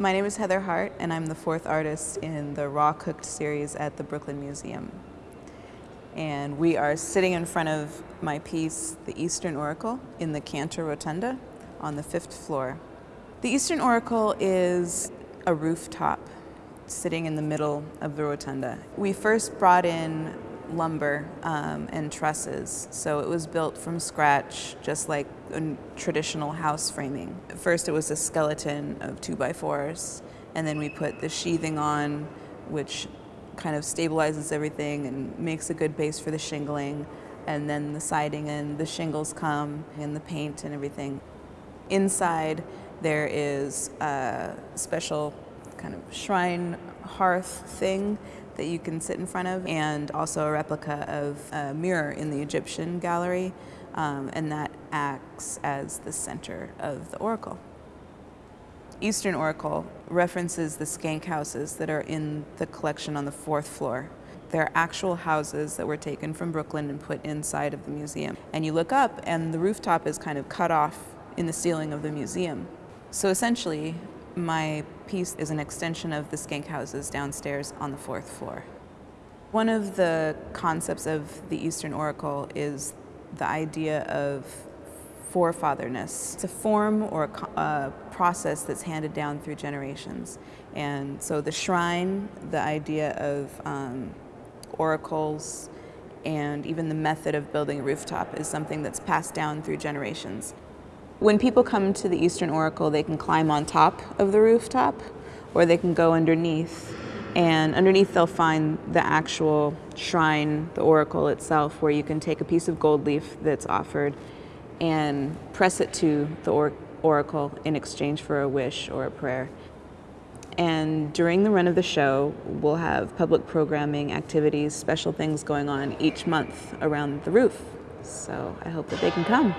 My name is Heather Hart, and I'm the fourth artist in the Raw Cooked series at the Brooklyn Museum. And we are sitting in front of my piece, The Eastern Oracle, in the Cantor Rotunda on the fifth floor. The Eastern Oracle is a rooftop sitting in the middle of the rotunda. We first brought in lumber um, and trusses. So it was built from scratch, just like a traditional house framing. First it was a skeleton of two by fours, and then we put the sheathing on, which kind of stabilizes everything and makes a good base for the shingling. And then the siding and the shingles come, and the paint and everything. Inside there is a special kind of shrine hearth thing that you can sit in front of, and also a replica of a mirror in the Egyptian gallery, um, and that acts as the center of the oracle. Eastern Oracle references the Schenck houses that are in the collection on the fourth floor. They're actual houses that were taken from Brooklyn and put inside of the museum. And you look up and the rooftop is kind of cut off in the ceiling of the museum. So essentially, my piece is an extension of the Schenck houses downstairs on the fourth floor. One of the concepts of the Eastern Oracle is the idea of forefatherness. It's a form or a, a process that's handed down through generations. And so the shrine, the idea of um, oracles, and even the method of building a rooftop is something that's passed down through generations. When people come to the Eastern Oracle, they can climb on top of the rooftop or they can go underneath. And underneath they'll find the actual shrine, the oracle itself, where you can take a piece of gold leaf that's offered and press it to the or oracle in exchange for a wish or a prayer. And during the run of the show, we'll have public programming, activities, special things going on each month around the roof. So I hope that they can come.